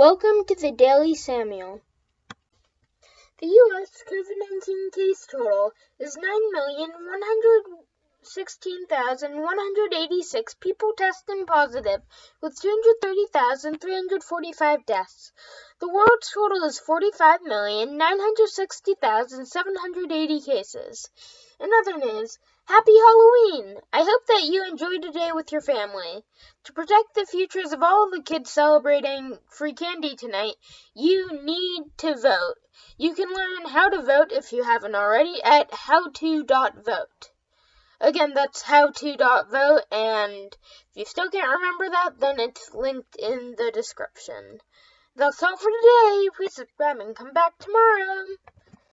Welcome to the Daily Samuel. The U.S. COVID 19 case total is 9,116,186 people testing positive, with 230,345 deaths. The world's total is 45,960,780 cases. In other news, Happy Halloween! I hope that you enjoyed today with your family. To protect the futures of all of the kids celebrating free candy tonight, you need to vote. You can learn how to vote if you haven't already at howto.vote. Again, that's how to dot vote, and if you still can't remember that, then it's linked in the description. That's all for today. Please subscribe and come back tomorrow.